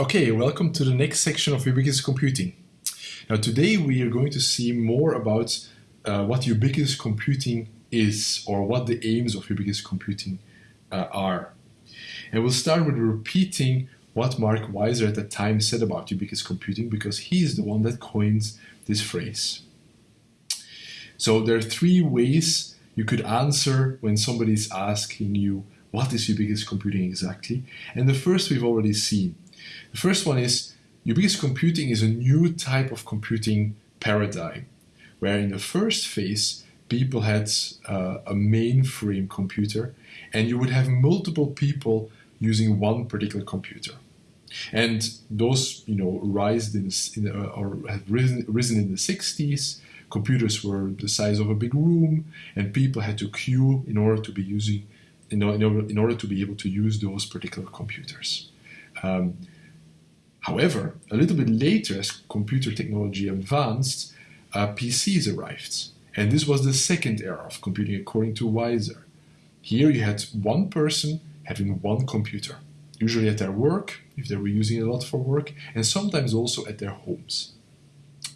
Okay, welcome to the next section of ubiquitous computing. Now today we are going to see more about uh, what ubiquitous computing is or what the aims of ubiquitous computing uh, are. And we'll start with repeating what Mark Weiser at the time said about ubiquitous computing because he is the one that coins this phrase. So there are three ways you could answer when somebody is asking you what is ubiquitous computing exactly. And the first we've already seen. The first one is ubiquitous computing is a new type of computing paradigm, where in the first phase, people had uh, a mainframe computer, and you would have multiple people using one particular computer. And those, you know, rise in, in uh, or have risen, risen in the 60s. Computers were the size of a big room, and people had to queue in order to be using, in order, in order to be able to use those particular computers. Um, However, a little bit later, as computer technology advanced, uh, PCs arrived. And this was the second era of computing according to Weiser. Here you had one person having one computer, usually at their work, if they were using it a lot for work, and sometimes also at their homes.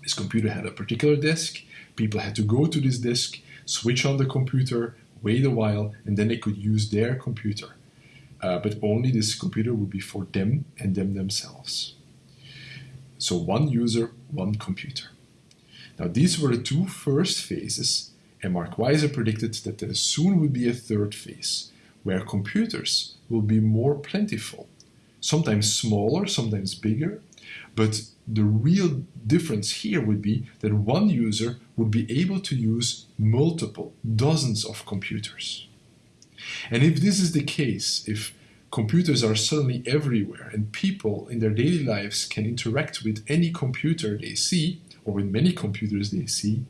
This computer had a particular desk, people had to go to this desk, switch on the computer, wait a while, and then they could use their computer uh, but only this computer would be for them and them themselves. So one user, one computer. Now these were the two first phases and Mark Weiser predicted that there soon would be a third phase where computers will be more plentiful, sometimes smaller, sometimes bigger, but the real difference here would be that one user would be able to use multiple, dozens of computers. And if this is the case, if computers are suddenly everywhere and people in their daily lives can interact with any computer they see or with many computers they see,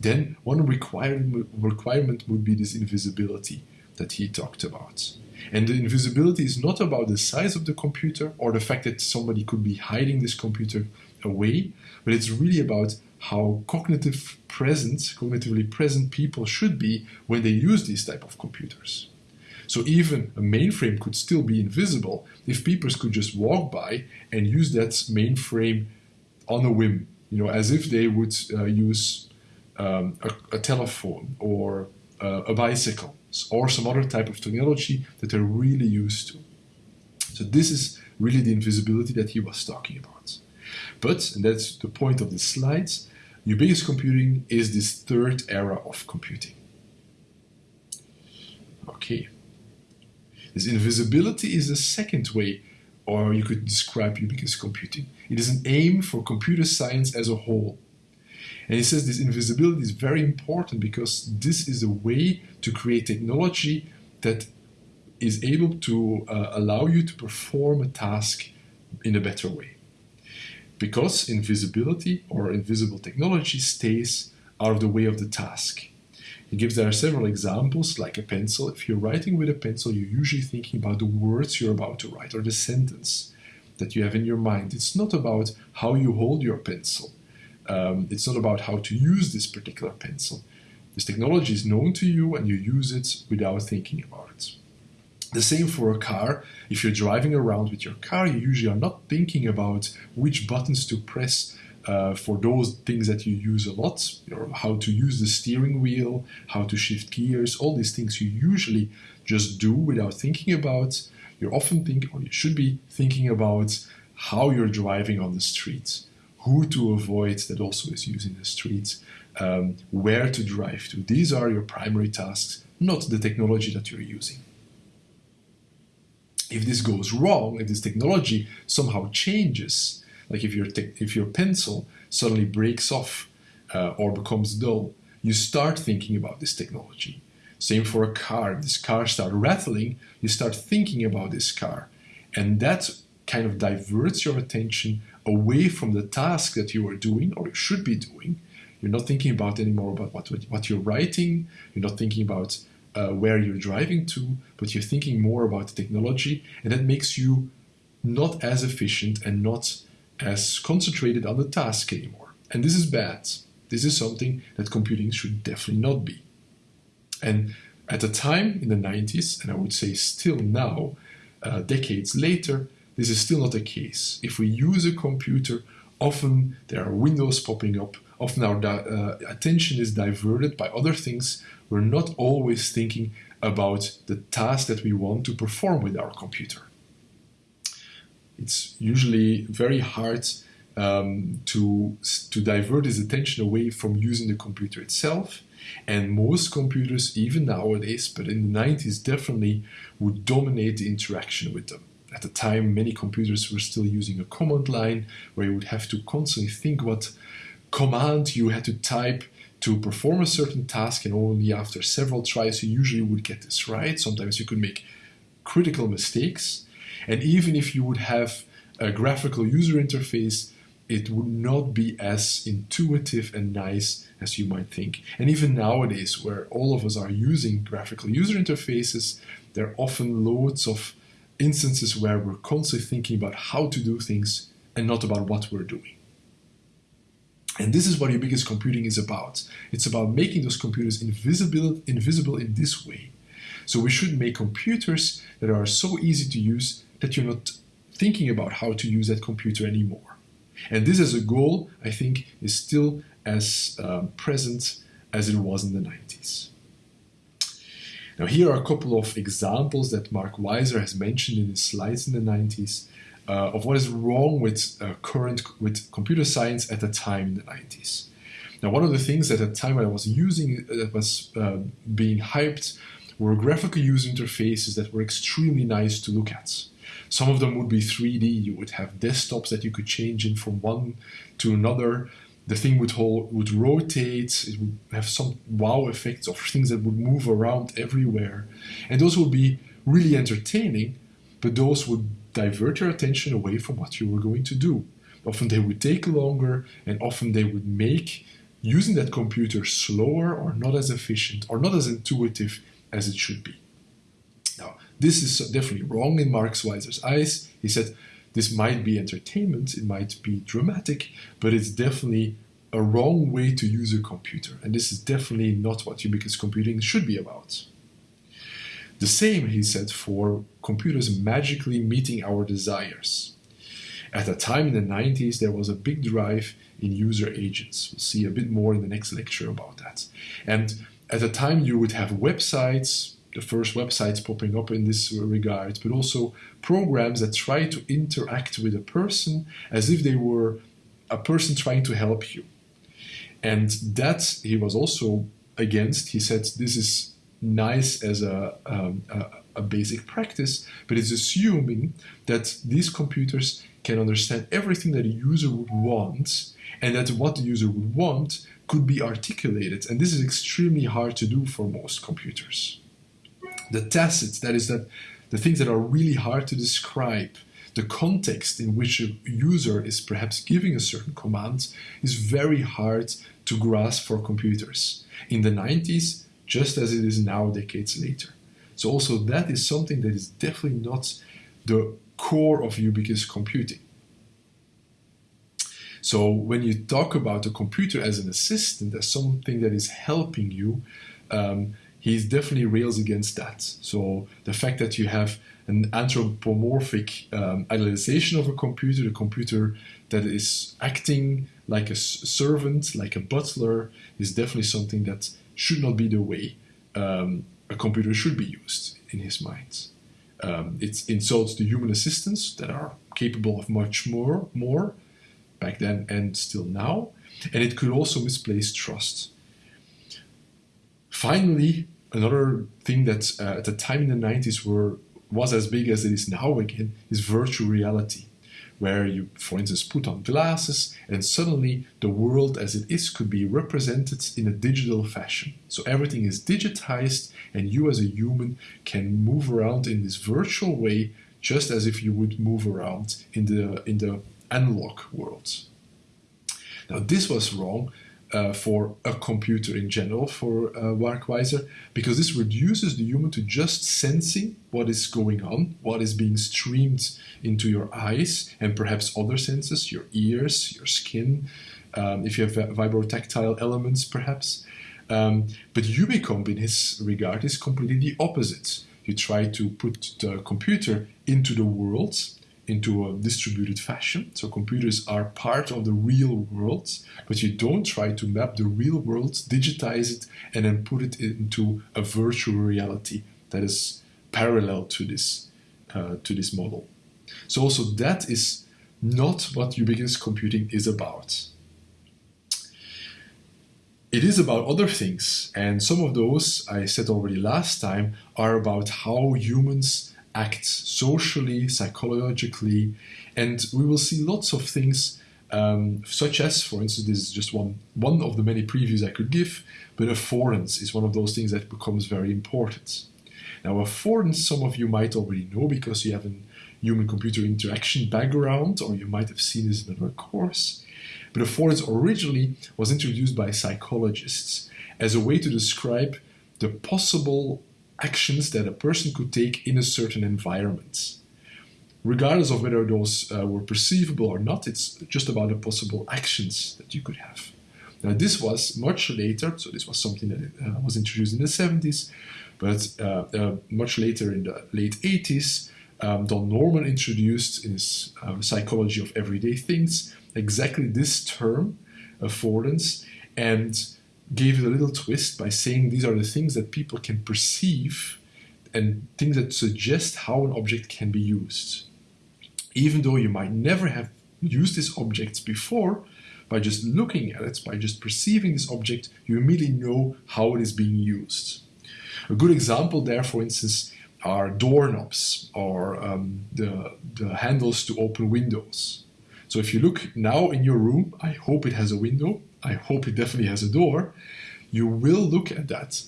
then one requirement, requirement would be this invisibility that he talked about. And the invisibility is not about the size of the computer or the fact that somebody could be hiding this computer away, but it's really about how cognitive present, cognitively present people should be when they use these type of computers. So even a mainframe could still be invisible if people could just walk by and use that mainframe on a whim, you know, as if they would uh, use um, a, a, telephone or uh, a bicycle or some other type of technology that they're really used to. So this is really the invisibility that he was talking about. But, and that's the point of the slides, ubiquitous computing is this third era of computing. Okay. This invisibility is the second way, or you could describe ubiquitous computing. It is an aim for computer science as a whole. And he says this invisibility is very important because this is a way to create technology that is able to uh, allow you to perform a task in a better way. Because invisibility or invisible technology stays out of the way of the task. He gives there several examples, like a pencil. If you're writing with a pencil, you're usually thinking about the words you're about to write or the sentence that you have in your mind. It's not about how you hold your pencil. Um, it's not about how to use this particular pencil. This technology is known to you and you use it without thinking about it. The same for a car. If you're driving around with your car, you usually are not thinking about which buttons to press uh, for those things that you use a lot, or how to use the steering wheel, how to shift gears, all these things you usually just do without thinking about. You're often thinking, or you should be thinking about how you're driving on the streets, who to avoid that also is using the streets, um, where to drive to. These are your primary tasks, not the technology that you're using. If this goes wrong, if this technology somehow changes, like if your, if your pencil suddenly breaks off uh, or becomes dull, you start thinking about this technology. Same for a car. If this car starts rattling, you start thinking about this car. And that kind of diverts your attention away from the task that you are doing or you should be doing. You're not thinking about anymore about what, what you're writing. You're not thinking about uh, where you're driving to, but you're thinking more about the technology. And that makes you not as efficient and not as concentrated on the task anymore. And this is bad. This is something that computing should definitely not be. And at the time in the 90s, and I would say still now, uh, decades later, this is still not the case. If we use a computer, often there are windows popping up, often our uh, attention is diverted by other things. We're not always thinking about the task that we want to perform with our computer. It's usually very hard um, to, to divert his attention away from using the computer itself. And most computers, even nowadays, but in the 90s definitely, would dominate the interaction with them. At the time, many computers were still using a command line where you would have to constantly think what command you had to type to perform a certain task, and only after several tries you usually would get this right. Sometimes you could make critical mistakes. And even if you would have a graphical user interface, it would not be as intuitive and nice as you might think. And even nowadays, where all of us are using graphical user interfaces, there are often loads of instances where we're constantly thinking about how to do things and not about what we're doing. And this is what ubiquitous computing is about. It's about making those computers invisible, invisible in this way. So we should make computers that are so easy to use that you're not thinking about how to use that computer anymore. And this as a goal, I think, is still as um, present as it was in the 90s. Now here are a couple of examples that Mark Weiser has mentioned in his slides in the 90s uh, of what is wrong with uh, current with computer science at the time in the 90s. Now one of the things at the time I was using uh, that was uh, being hyped were graphical user interfaces that were extremely nice to look at. Some of them would be 3D. You would have desktops that you could change in from one to another. The thing would hold, would rotate. It would have some wow effects of things that would move around everywhere, and those would be really entertaining. But those would divert your attention away from what you were going to do. Often they would take longer, and often they would make using that computer slower or not as efficient or not as intuitive as it should be. This is definitely wrong in Mark Weiser's eyes. He said this might be entertainment, it might be dramatic, but it's definitely a wrong way to use a computer. And this is definitely not what ubiquitous computing should be about. The same, he said, for computers magically meeting our desires. At the time in the 90s, there was a big drive in user agents. We'll see a bit more in the next lecture about that. And at the time, you would have websites, the first websites popping up in this regard, but also programs that try to interact with a person as if they were a person trying to help you. And that he was also against. He said this is nice as a, um, a, a basic practice, but it's assuming that these computers can understand everything that a user would want and that what the user would want could be articulated. And this is extremely hard to do for most computers the tacit, that is that the things that are really hard to describe, the context in which a user is perhaps giving a certain command is very hard to grasp for computers. In the 90s, just as it is now, decades later. So also that is something that is definitely not the core of ubiquitous computing. So when you talk about a computer as an assistant, as something that is helping you, um, he's definitely rails against that. So the fact that you have an anthropomorphic um, idealization of a computer, a computer that is acting like a servant, like a butler, is definitely something that should not be the way um, a computer should be used in his mind. Um, it insults the human assistants that are capable of much more, more back then and still now, and it could also misplace trust. Finally, another thing that uh, at the time in the 90s were was as big as it is now again is virtual reality where you for instance put on glasses and suddenly the world as it is could be represented in a digital fashion. So everything is digitized and you as a human can move around in this virtual way just as if you would move around in the in the analog world. Now this was wrong uh, for a computer in general for uh, Mark Weiser, because this reduces the human to just sensing what is going on, what is being streamed into your eyes and perhaps other senses, your ears, your skin, um, if you have vibrotactile elements perhaps. Um, but Ubicomp in his regard is completely the opposite. You try to put the computer into the world into a distributed fashion. So computers are part of the real world, but you don't try to map the real world, digitize it, and then put it into a virtual reality that is parallel to this uh, to this model. So also that is not what ubiquitous computing is about. It is about other things, and some of those I said already last time are about how humans act socially, psychologically, and we will see lots of things um, such as, for instance, this is just one, one of the many previews I could give, but affordance is one of those things that becomes very important. Now, affordance, some of you might already know because you have a human-computer interaction background, or you might have seen this in another course. But affordance originally was introduced by psychologists as a way to describe the possible actions that a person could take in a certain environment. Regardless of whether those uh, were perceivable or not, it's just about the possible actions that you could have. Now, this was much later, so this was something that uh, was introduced in the 70s, but uh, uh, much later in the late 80s, um, Don Norman introduced in his uh, Psychology of Everyday Things exactly this term, affordance, and gave it a little twist by saying these are the things that people can perceive and things that suggest how an object can be used. Even though you might never have used these objects before, by just looking at it, by just perceiving this object, you immediately know how it is being used. A good example there, for instance, are doorknobs or um, the, the handles to open windows. So if you look now in your room, I hope it has a window, I hope it definitely has a door, you will look at that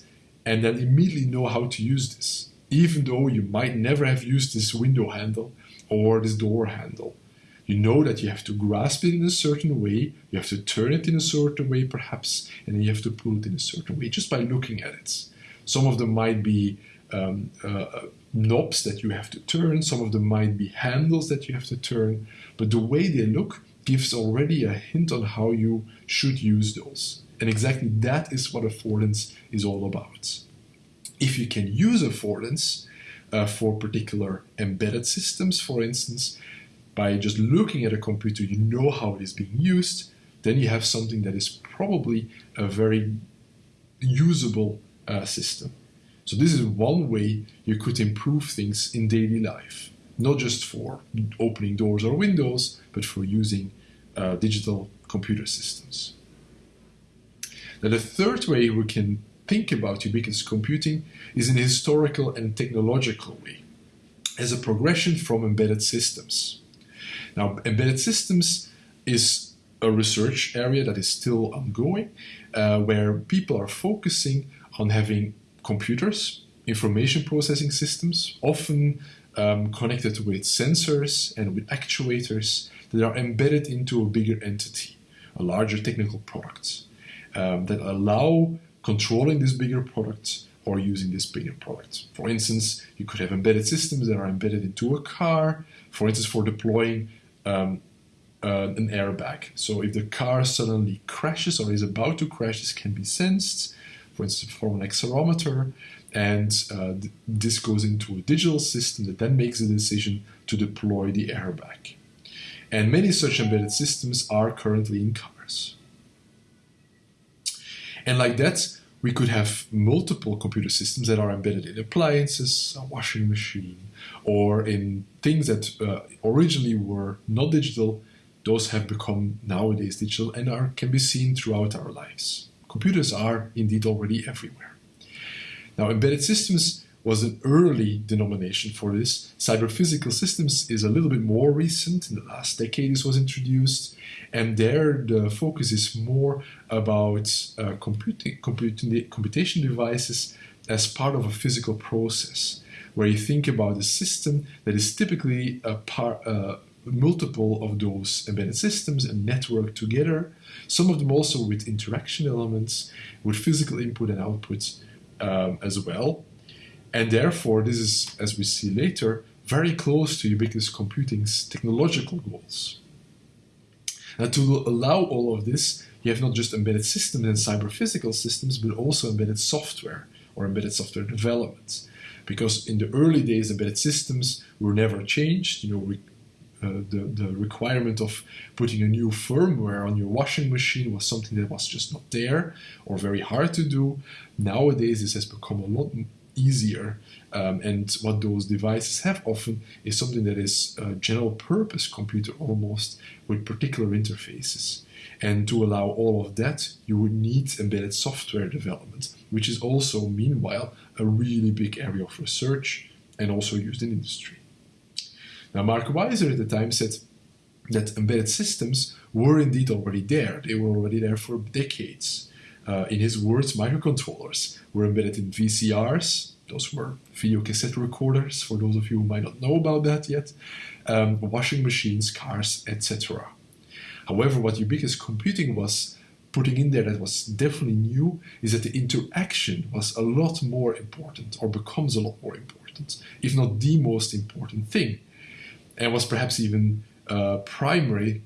and then immediately know how to use this, even though you might never have used this window handle or this door handle. You know that you have to grasp it in a certain way, you have to turn it in a certain way perhaps, and you have to pull it in a certain way just by looking at it. Some of them might be um, uh, knobs that you have to turn, some of them might be handles that you have to turn, but the way they look gives already a hint on how you should use those. And exactly that is what affordance is all about. If you can use affordance uh, for particular embedded systems, for instance, by just looking at a computer, you know how it is being used, then you have something that is probably a very usable uh, system. So this is one way you could improve things in daily life, not just for opening doors or windows, but for using uh, digital computer systems. Now the third way we can think about ubiquitous computing is in a historical and technological way, as a progression from embedded systems. Now embedded systems is a research area that is still ongoing, uh, where people are focusing on having computers, information processing systems, often um, connected with sensors and with actuators that are embedded into a bigger entity, a larger technical product, um, that allow controlling this bigger product or using this bigger product. For instance, you could have embedded systems that are embedded into a car, for instance, for deploying um, uh, an airbag. So if the car suddenly crashes or is about to crash, this can be sensed for instance, from an accelerometer, and uh, th this goes into a digital system that then makes the decision to deploy the airbag. And many such embedded systems are currently in cars. And like that, we could have multiple computer systems that are embedded in appliances, a washing machine, or in things that uh, originally were not digital. Those have become nowadays digital and are, can be seen throughout our lives. Computers are indeed already everywhere. Now, embedded systems was an early denomination for this. Cyber-physical systems is a little bit more recent. In the last decade, this was introduced. And there, the focus is more about uh, computing, computing, computation devices as part of a physical process, where you think about a system that is typically a part, uh, multiple of those embedded systems and networked together, some of them also with interaction elements, with physical input and output um, as well. And therefore, this is, as we see later, very close to ubiquitous computing's technological goals. Now, to allow all of this, you have not just embedded systems and cyber-physical systems, but also embedded software or embedded software development. Because in the early days, embedded systems were never changed. You know, we uh, the, the requirement of putting a new firmware on your washing machine was something that was just not there or very hard to do. Nowadays, this has become a lot easier. Um, and what those devices have often is something that is a general purpose computer almost with particular interfaces. And to allow all of that, you would need embedded software development, which is also, meanwhile, a really big area of research and also used in industry. Now, Mark Weiser at the time said that embedded systems were indeed already there. They were already there for decades. Uh, in his words, microcontrollers were embedded in VCRs. Those were video cassette recorders, for those of you who might not know about that yet. Um, washing machines, cars, etc. However, what ubiquitous computing was putting in there that was definitely new is that the interaction was a lot more important, or becomes a lot more important, if not the most important thing, and was perhaps even uh, primary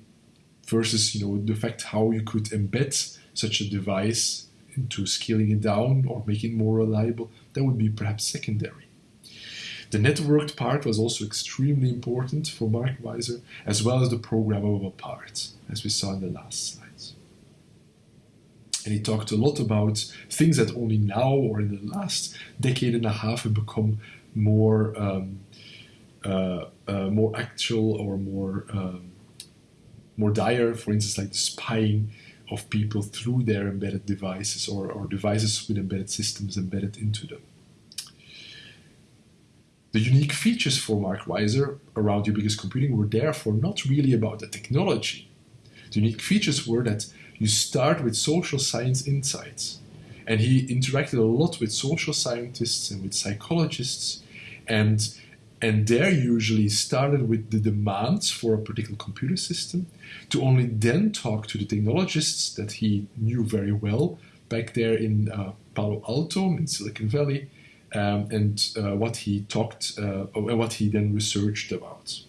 versus you know the fact how you could embed such a device into scaling it down or making it more reliable, that would be perhaps secondary. The networked part was also extremely important for Mark Weiser, as well as the programmable part, as we saw in the last slides. And he talked a lot about things that only now or in the last decade and a half have become more um, uh, uh, more actual or more um, more dire. For instance, like spying of people through their embedded devices or, or devices with embedded systems embedded into them. The unique features for Mark Weiser around ubiquitous computing were therefore not really about the technology. The unique features were that you start with social science insights. And he interacted a lot with social scientists and with psychologists and and there usually started with the demands for a particular computer system to only then talk to the technologists that he knew very well back there in uh, Palo Alto in Silicon Valley um, and uh, what he talked uh, what he then researched about.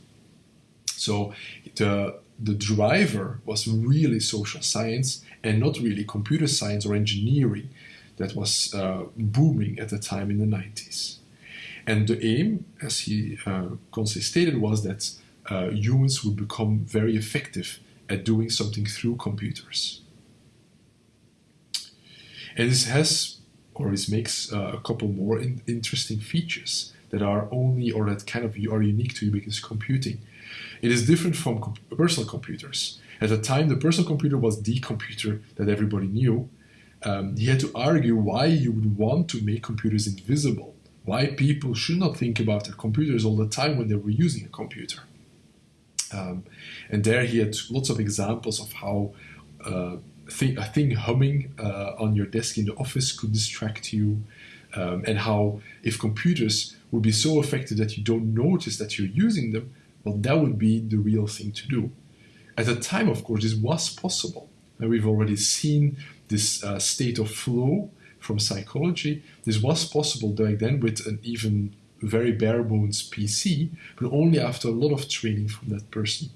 So the, the driver was really social science and not really computer science or engineering that was uh, booming at the time in the 90s. And the aim, as he uh, constantly stated, was that uh, humans would become very effective at doing something through computers. And this has, or this makes uh, a couple more in interesting features that are only, or that kind of are unique to ubiquitous computing. It is different from personal computers. At the time, the personal computer was the computer that everybody knew. Um, he had to argue why you would want to make computers invisible why people should not think about their computers all the time when they were using a computer. Um, and there he had lots of examples of how uh, a thing humming uh, on your desk in the office could distract you, um, and how if computers would be so effective that you don't notice that you're using them, well, that would be the real thing to do. At the time, of course, this was possible. And we've already seen this uh, state of flow from psychology. This was possible back then with an even very bare bones PC, but only after a lot of training from that person.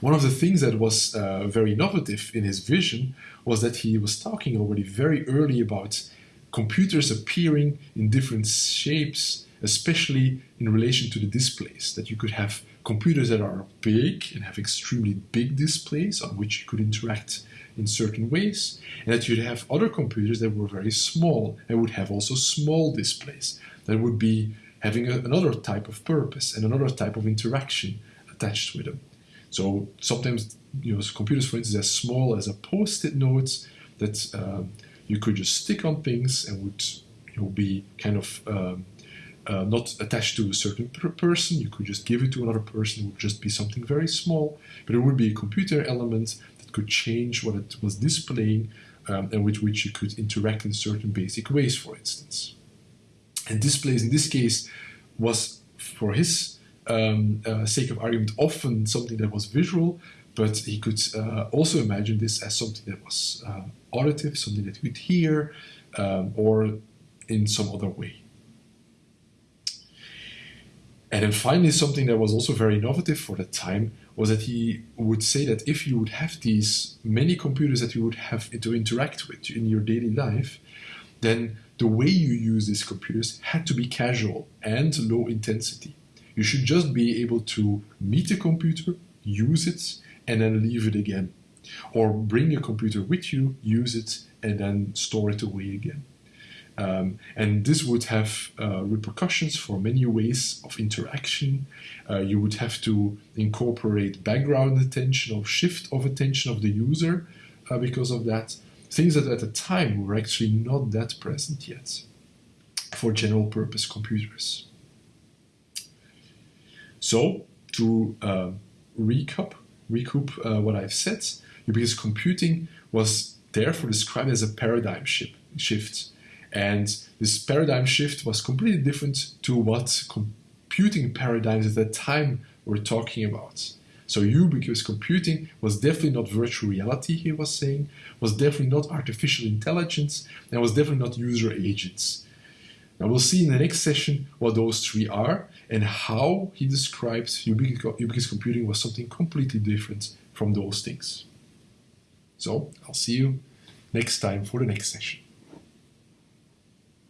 One of the things that was uh, very innovative in his vision was that he was talking already very early about computers appearing in different shapes, especially in relation to the displays, that you could have computers that are big and have extremely big displays on which you could interact in certain ways, and that you'd have other computers that were very small and would have also small displays that would be having a, another type of purpose and another type of interaction attached with them. So sometimes you know computers, for instance, as small as a post-it notes that um, you could just stick on things and would you know, be kind of um, uh, not attached to a certain per person. You could just give it to another person. It would just be something very small, but it would be a computer element that could change what it was displaying um, and with which you could interact in certain basic ways, for instance. And displays in this case was, for his um, uh, sake of argument, often something that was visual, but he could uh, also imagine this as something that was uh, auditive, something that you could hear, um, or in some other way. And then finally, something that was also very innovative for the time was that he would say that if you would have these many computers that you would have to interact with in your daily life, then the way you use these computers had to be casual and low intensity. You should just be able to meet the computer, use it, and then leave it again. Or bring your computer with you, use it, and then store it away again. Um, and this would have uh, repercussions for many ways of interaction. Uh, you would have to incorporate background attention or shift of attention of the user uh, because of that. Things that at the time were actually not that present yet for general purpose computers. So, to uh, recap, recoup uh, what I've said, because computing was therefore described as a paradigm shift. And this paradigm shift was completely different to what computing paradigms at that time were talking about. So ubiquitous computing was definitely not virtual reality, he was saying, was definitely not artificial intelligence, and was definitely not user agents. Now we'll see in the next session what those three are and how he describes ubiquitous computing was something completely different from those things. So I'll see you next time for the next session.